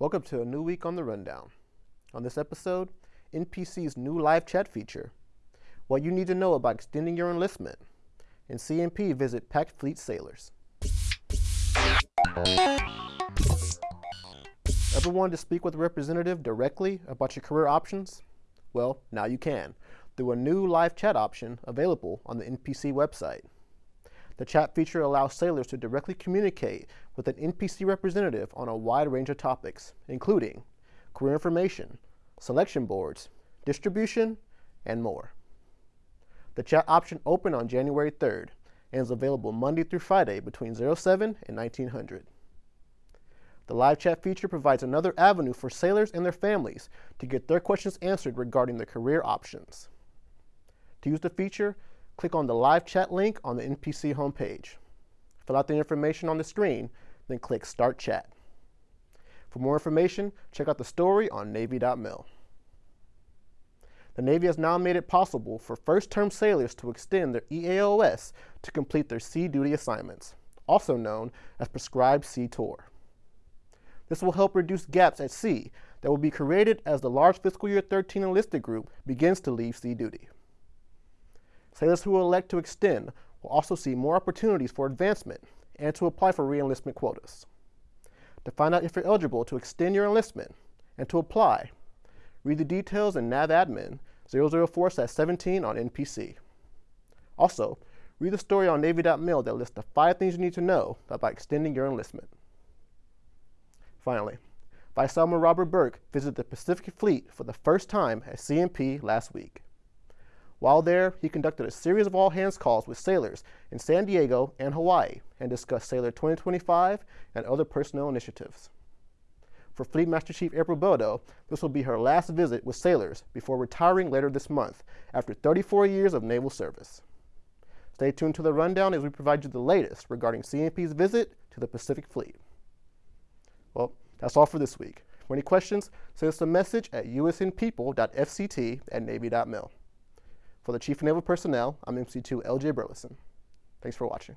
Welcome to a new week on the Rundown. On this episode, NPC's new live chat feature, what you need to know about extending your enlistment, and CNP visit PacFleet Sailors. Ever wanted to speak with a representative directly about your career options? Well, now you can, through a new live chat option available on the NPC website. The chat feature allows sailors to directly communicate with an NPC representative on a wide range of topics, including career information, selection boards, distribution, and more. The chat option opened on January 3rd and is available Monday through Friday between 07 and 1900. The live chat feature provides another avenue for sailors and their families to get their questions answered regarding their career options. To use the feature, click on the live chat link on the NPC homepage. Fill out the information on the screen, then click Start Chat. For more information, check out the story on Navy.mil. The Navy has now made it possible for first-term sailors to extend their EAOS to complete their sea duty assignments, also known as prescribed sea tour. This will help reduce gaps at sea that will be created as the large fiscal year 13 enlisted group begins to leave sea duty. Sailors who elect to extend will also see more opportunities for advancement and to apply for reenlistment quotas. To find out if you're eligible to extend your enlistment and to apply, read the details in NAVADMIN 004-17 on NPC. Also, read the story on Navy.mil that lists the five things you need to know about extending your enlistment. Finally, Vice Admiral Robert Burke visited the Pacific Fleet for the first time at CNP last week. While there, he conducted a series of all-hands calls with sailors in San Diego and Hawaii and discussed Sailor 2025 and other personnel initiatives. For Fleet Master Chief April Beldo, this will be her last visit with sailors before retiring later this month after 34 years of naval service. Stay tuned to the rundown as we provide you the latest regarding CNP's visit to the Pacific Fleet. Well, that's all for this week. For any questions, send us a message at usnpeople.fct at navy.mil. For the Chief of Naval Personnel, I'm MC2 LJ Burleson. Thanks for watching.